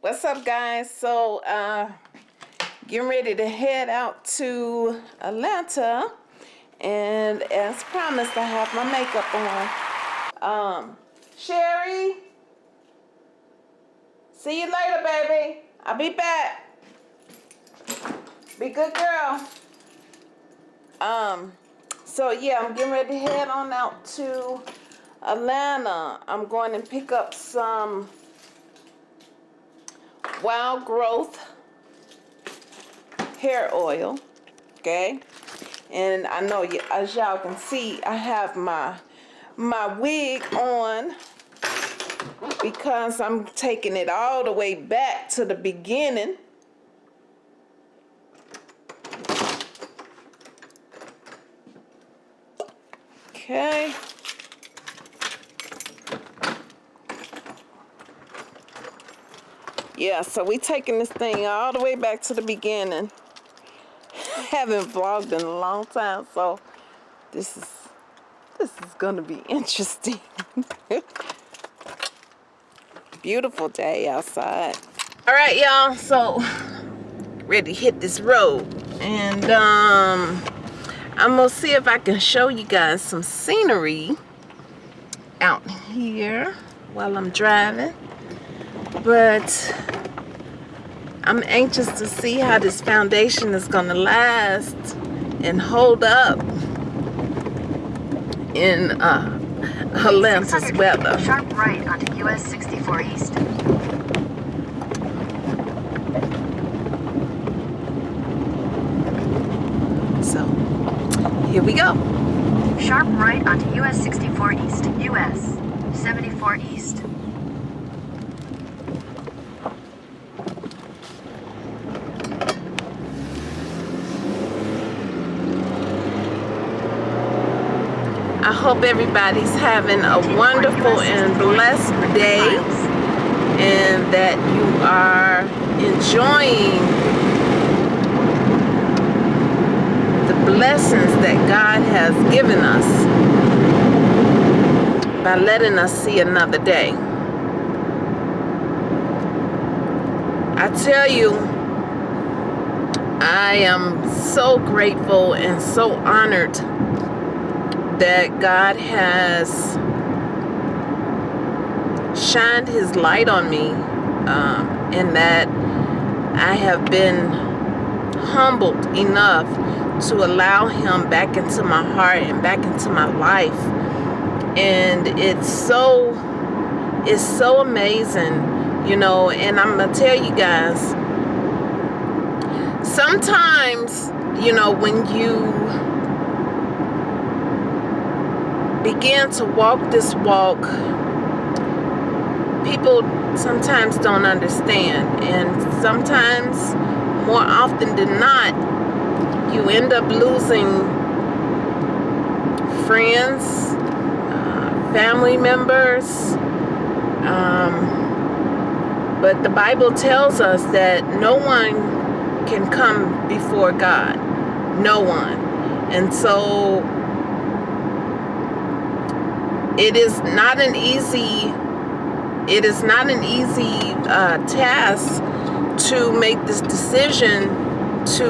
What's up guys? So uh getting ready to head out to Atlanta and as promised I have my makeup on. Um Sherry See you later baby. I'll be back. Be good girl. Um so yeah I'm getting ready to head on out to Atlanta. I'm going to pick up some wild growth hair oil okay and I know as y'all can see I have my my wig on because I'm taking it all the way back to the beginning okay yeah so we taking this thing all the way back to the beginning. Haven't vlogged in a long time so this is this is gonna be interesting. Beautiful day outside. All right y'all so ready to hit this road. And um I'm gonna see if I can show you guys some scenery out here while I'm driving but I'm anxious to see how this foundation is going to last and hold up in uh, Atlanta's weather. Sharp right onto US 64 East. So, here we go. Sharp right onto US 64 East. US 74 East. I hope everybody's having a wonderful and blessed day and that you are enjoying the blessings that God has given us by letting us see another day. I tell you, I am so grateful and so honored that God has shined his light on me um, and that I have been humbled enough to allow him back into my heart and back into my life. And it's so it's so amazing you know and I'm gonna tell you guys sometimes you know when you begin to walk this walk, people sometimes don't understand. And sometimes, more often than not, you end up losing friends, uh, family members. Um, but the Bible tells us that no one can come before God. No one. And so it is not an easy it is not an easy uh, task to make this decision to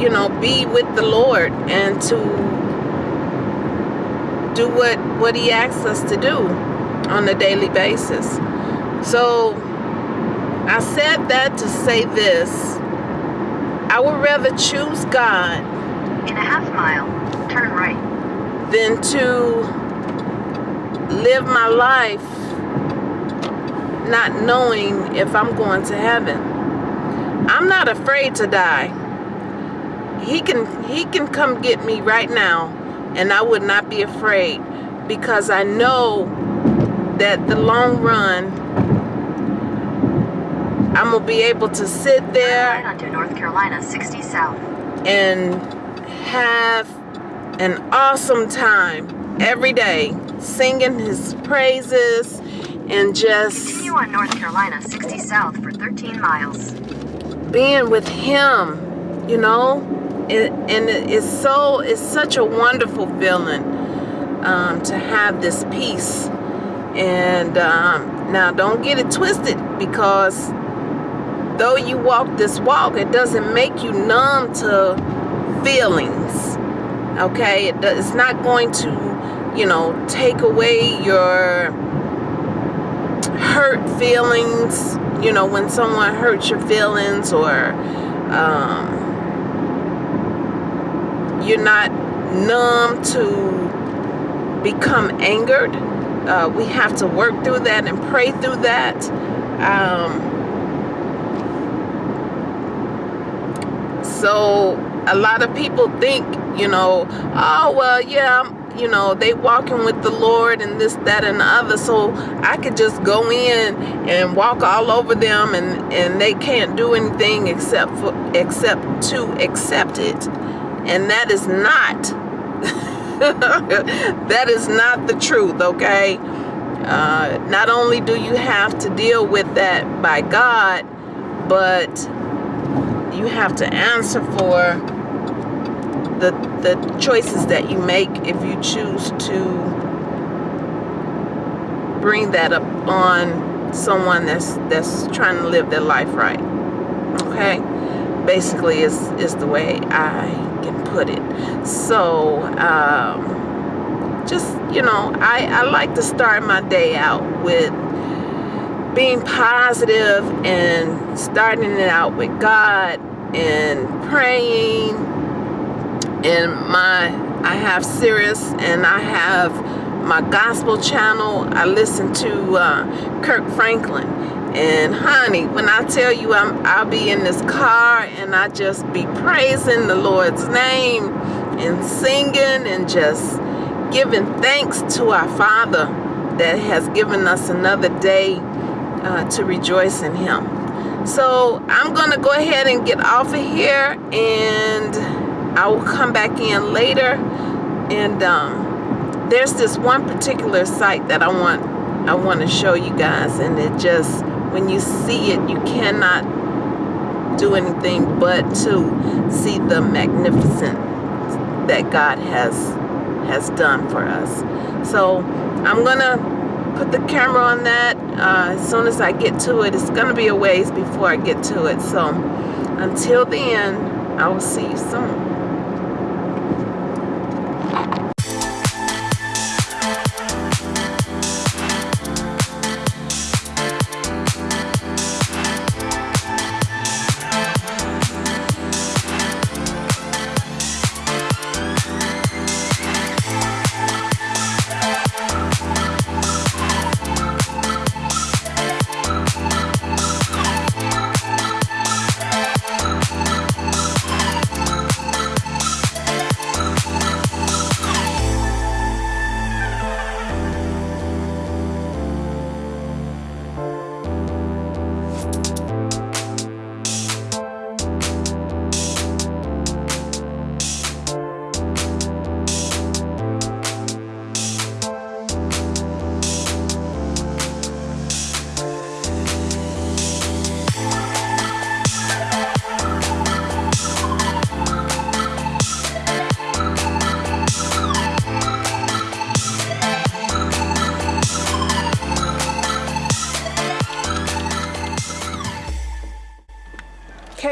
you know be with the Lord and to do what what he asks us to do on a daily basis. So I said that to say this. I would rather choose God in a half mile turn right. than to live my life not knowing if I'm going to heaven. I'm not afraid to die. He can he can come get me right now and I would not be afraid because I know that the long run I'm gonna be able to sit there onto North Carolina 60 south and have an awesome time every day singing his praises and just continue on North Carolina 60 south for 13 miles. being with him you know? It, and it's so it's such a wonderful feeling um, to have this peace. And um, now don't get it twisted because though you walk this walk, it doesn't make you numb to feelings. Okay, it, it's not going to, you know, take away your hurt feelings. You know, when someone hurts your feelings, or um, you're not numb to become angered. Uh, we have to work through that and pray through that. Um, so a lot of people think, you know, oh, well, yeah, you know, they walking with the Lord and this, that, and the other. So I could just go in and walk all over them and, and they can't do anything except for, except to accept it. And that is not, that is not the truth, okay? Uh, not only do you have to deal with that by God, but you have to answer for the, the choices that you make if you choose to bring that up on someone that's that's trying to live their life right okay? Basically is is the way I can put it. So um, just you know I, I like to start my day out with being positive and starting it out with God and praying and my I have Sirius and I have my gospel channel I listen to uh, Kirk Franklin and honey, when I tell you I'm, I'll be in this car and I just be praising the Lord's name and singing and just giving thanks to our Father that has given us another day uh, to rejoice in Him. So I'm to go ahead and get off of here and I will come back in later. And um, there's this one particular site that I want I want to show you guys and it just when you see it, you cannot do anything but to see the magnificent that God has has done for us. So I'm gonna put the camera on that uh, as soon as I get to it. It's gonna be a ways before I get to it. So until then, I will see you soon.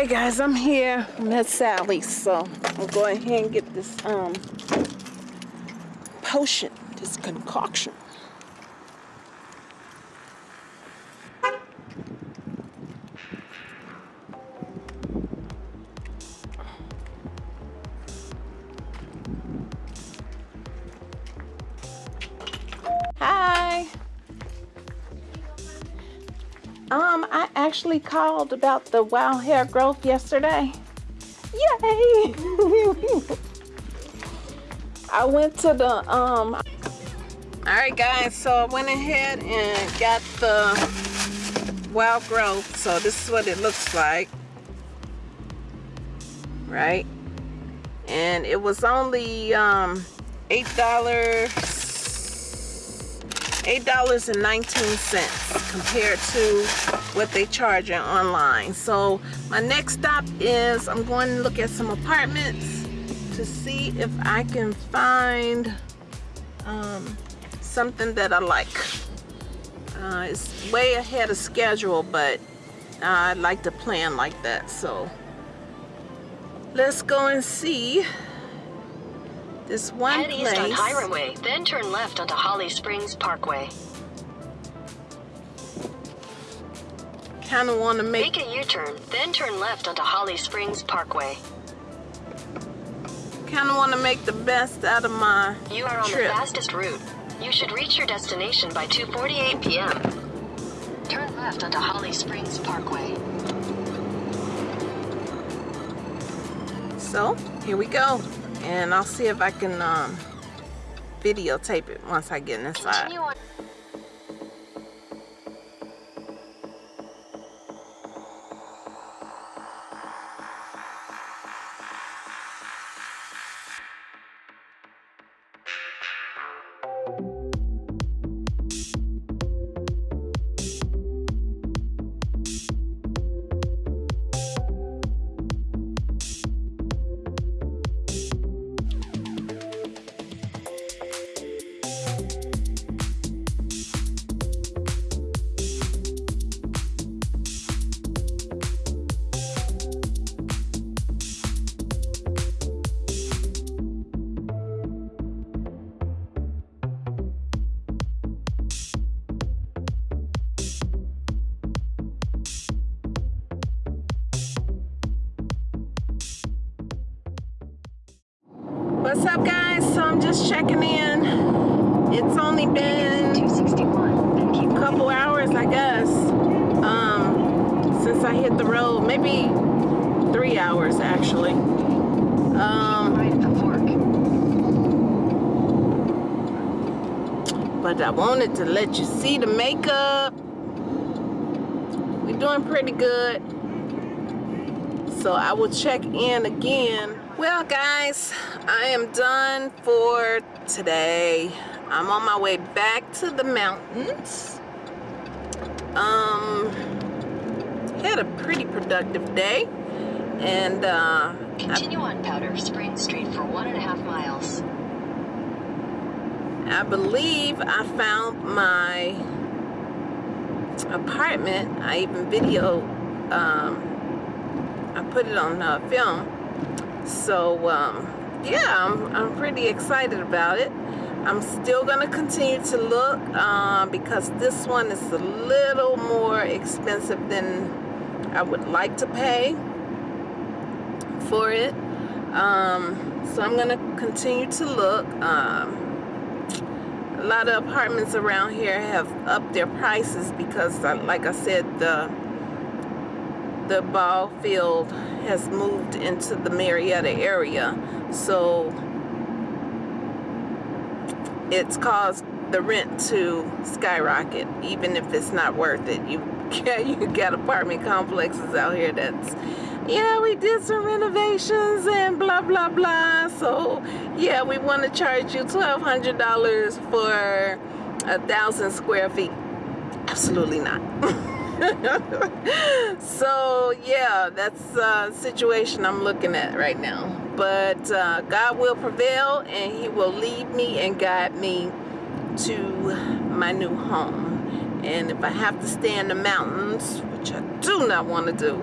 Guys, I'm here. I'm at Sally's, so I'm going ahead and get this um potion, this concoction. Um, I actually called about the wild hair growth yesterday. Yay! I went to the, um, all right guys, so I went ahead and got the wild growth. So this is what it looks like, right? And it was only um, $8 $8.19 compared to what they charge online. So my next stop is I'm going to look at some apartments to see if I can find um, something that I like. Uh, it's way ahead of schedule, but I like to plan like that. So let's go and see this one Head place. east on Hiram Way, then turn left onto Holly Springs Parkway. Kind of want to make Make a U-turn, then turn left onto Holly Springs Parkway. kind of want to make the best out of my You are on trip. the fastest route. You should reach your destination by 2:48 p.m. Turn left onto Holly Springs Parkway. So here we go, and I'll see if I can um, videotape it once I get inside. What's up, guys? So I'm just checking in. It's only been 261, a couple hours, I guess, um, since I hit the road. Maybe three hours, actually. Um, but I wanted to let you see the makeup. We're doing pretty good. So I will check in again. Well, guys, I am done for today. I'm on my way back to the mountains. Um, had a pretty productive day. And uh, I Continue on Powder Spring Street for one and a half miles. I believe I found my apartment. I even video, um, I put it on uh, film. So, um, yeah, I'm, I'm pretty excited about it. I'm still going to continue to look uh, because this one is a little more expensive than I would like to pay for it. Um, so I'm going to continue to look. Um, a lot of apartments around here have upped their prices because uh, like I said the the ball field has moved into the Marietta area. So it's caused the rent to skyrocket. Even if it's not worth it you you got apartment complexes out here that's yeah we did some renovations and blah blah blah. So yeah we want to charge you $1200 for a thousand square feet. Absolutely not so yeah that's a situation I'm looking at right now. But uh, God will prevail and he will lead me and guide me to my new home. And if I have to stay in the mountains which I do not want to do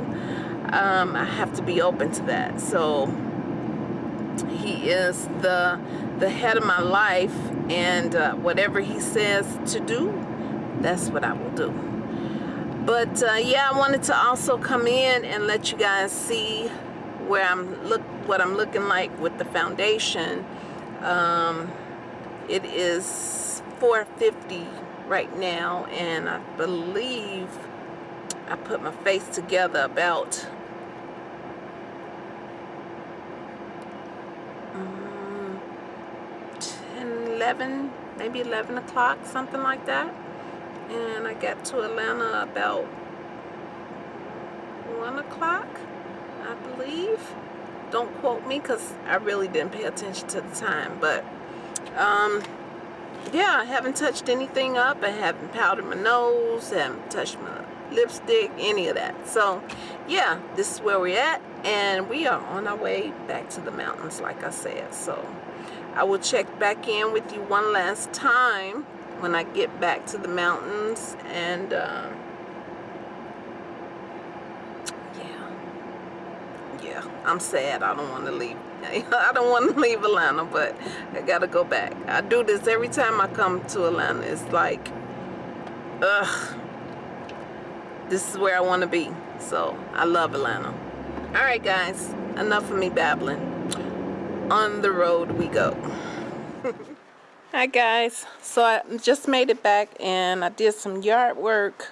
um, I have to be open to that. So he is the the head of my life and uh, whatever he says to do that's what I will do but uh, yeah I wanted to also come in and let you guys see where I'm look what I'm looking like with the foundation. Um, it is 450 right now and I believe I put my face together about um, 10 11 maybe 11 o'clock something like that and I got to Atlanta about 1 o'clock I believe. Don't quote me because I really didn't pay attention to the time but um yeah I haven't touched anything up. I haven't powdered my nose haven't touched my lipstick any of that. So yeah this is where we're at and we are on our way back to the mountains like I said. So I will check back in with you one last time when I get back to the mountains and uh, yeah. Yeah I'm sad I don't want to leave. I don't want to leave Atlanta but I gotta go back. I do this every time I come to Atlanta. It's like ugh. This is where I want to be so I love Atlanta. All right guys enough of me babbling. On the road we go hi guys. So I just made it back and I did some yard work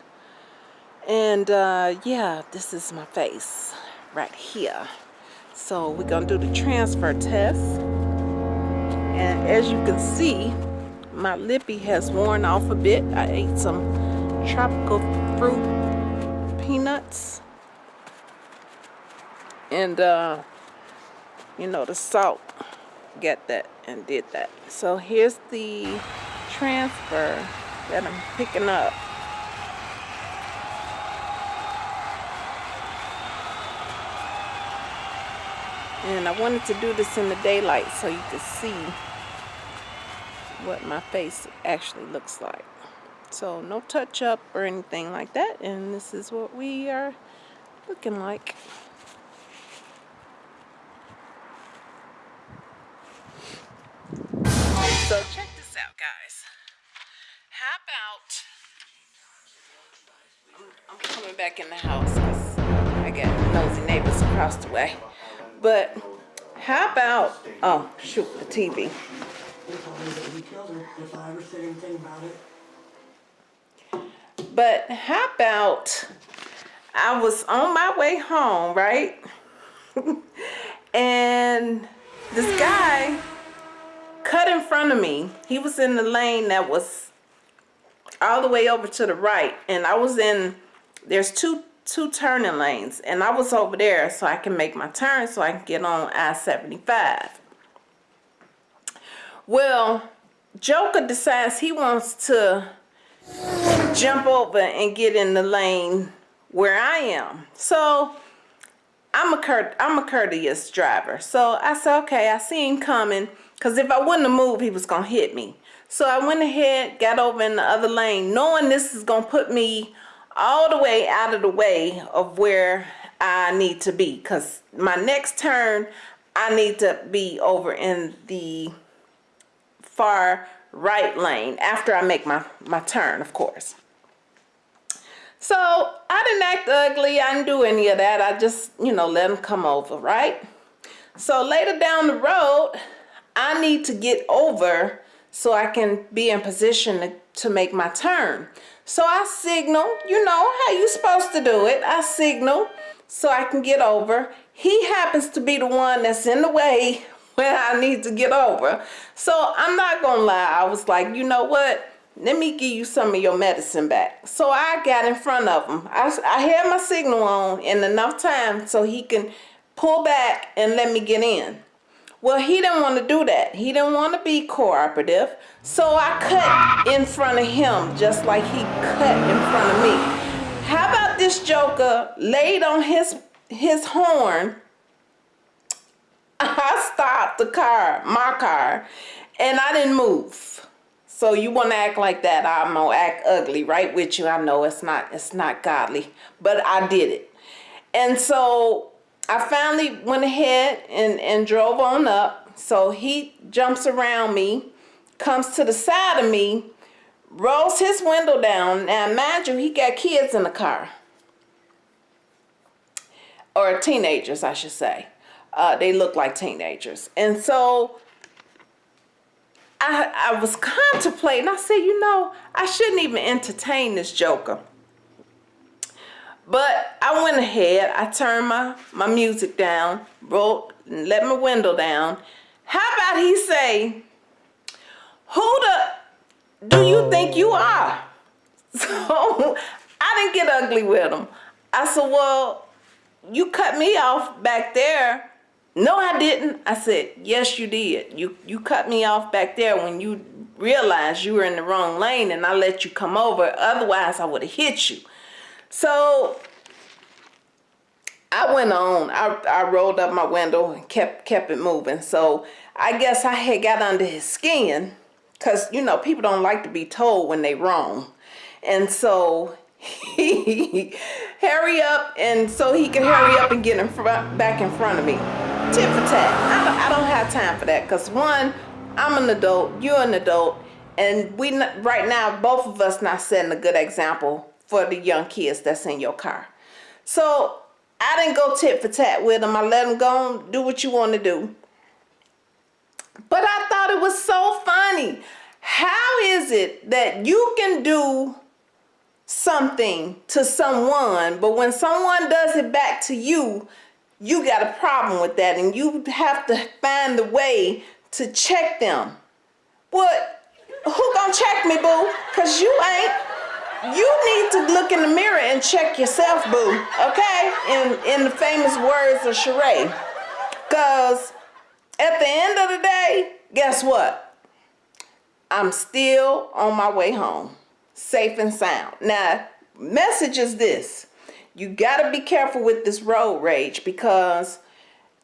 and uh, yeah this is my face right here. So we're gonna do the transfer test and as you can see my lippy has worn off a bit. I ate some tropical fruit peanuts and uh, you know the salt get that and did that. So here's the transfer that I'm picking up. And I wanted to do this in the daylight so you could see what my face actually looks like. So no touch up or anything like that and this is what we are looking like So check this out, guys. How about I'm, coming back in the house because I got nosy neighbors across the way. But how about oh shoot the TV. But how about I was on my way home, right? and this guy cut in front of me. He was in the lane that was all the way over to the right. And I was in, there's two two turning lanes. And I was over there so I can make my turn so I can get on I-75. Well, Joker decides he wants to jump over and get in the lane where I am. So I'm a, curt I'm a courteous driver. So I said, okay, I see him coming. Because if I wouldn't have moved, he was going to hit me. So I went ahead, got over in the other lane, knowing this is going to put me all the way out of the way of where I need to be. Because my next turn, I need to be over in the far right lane after I make my, my turn, of course. So I didn't act ugly. I didn't do any of that. I just, you know, let him come over, right? So later down the road, I need to get over so I can be in position to, to make my turn. So I signal, you know how you supposed to do it. I signal so I can get over. He happens to be the one that's in the way when I need to get over. So I'm not gonna lie, I was like, you know what? Let me give you some of your medicine back. So I got in front of him. I, I had my signal on in enough time so he can pull back and let me get in. Well, he didn't want to do that. He didn't want to be cooperative. So I cut in front of him just like he cut in front of me. How about this joker laid on his his horn? I stopped the car, my car, and I didn't move. So you want to act like that, I'm going to act ugly right with you. I know it's not it's not godly, but I did it. And so I finally went ahead and, and drove on up. So he jumps around me, comes to the side of me, rolls his window down. Now mind you, he got kids in the car. Or teenagers, I should say. Uh, they look like teenagers. And so I, I was contemplating. I said, you know, I shouldn't even entertain this joker. But I went ahead, I turned my, my music down, wrote, let my window down. How about he say, who the do you think you are? So I didn't get ugly with him. I said, well, you cut me off back there. No, I didn't. I said, yes, you did. You, you cut me off back there when you realized you were in the wrong lane and I let you come over. Otherwise, I would have hit you. So I went on. I, I rolled up my window and kept kept it moving. So I guess I had got under his skin because you know people don't like to be told when they wrong and so he hurry up and so he can hurry up and get in front back in front of me tit for tat i don't, I don't have time for that because one i'm an adult you're an adult and we right now both of us not setting a good example for the young kids that's in your car so i didn't go tit for tat with them. i let them go and do what you want to do but I thought it was so funny. How is it that you can do something to someone, but when someone does it back to you, you got a problem with that and you have to find the way to check them. What? Who gonna check me, boo? Cause you ain't. You need to look in the mirror and check yourself, boo. Okay? In in the famous words of Sheree. Cause at the end of the day, guess what? I'm still on my way home, safe and sound. Now, message is this. You got to be careful with this road rage because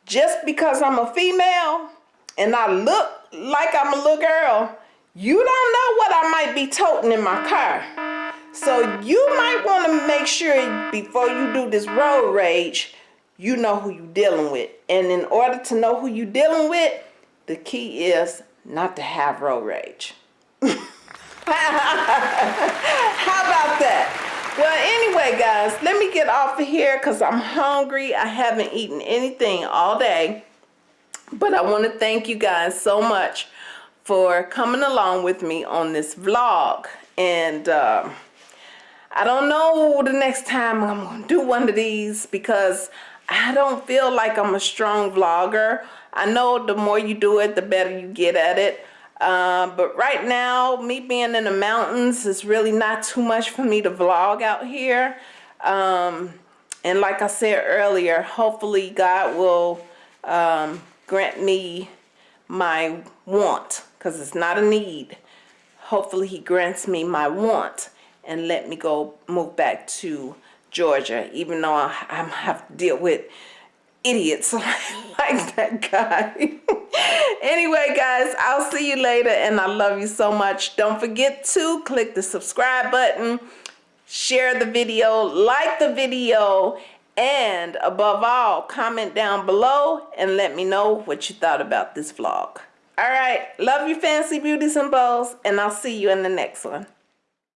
just because I'm a female and I look like I'm a little girl, you don't know what I might be toting in my car. So you might want to make sure before you do this road rage, you know who you're dealing with. And in order to know who you're dealing with, the key is not to have road rage. How about that? Well, anyway, guys, let me get off of here because I'm hungry. I haven't eaten anything all day. But I want to thank you guys so much for coming along with me on this vlog. And uh, I don't know the next time I'm going to do one of these because I don't feel like I'm a strong vlogger. I know the more you do it, the better you get at it. Uh, but right now, me being in the mountains is really not too much for me to vlog out here. Um, and like I said earlier, hopefully God will um, grant me my want because it's not a need. Hopefully he grants me my want and let me go move back to Georgia, even though I, I have to deal with idiots like that guy. anyway, guys, I'll see you later and I love you so much. Don't forget to click the subscribe button, share the video, like the video, and above all, comment down below and let me know what you thought about this vlog. All right, love you fancy beauties and bows, and I'll see you in the next one.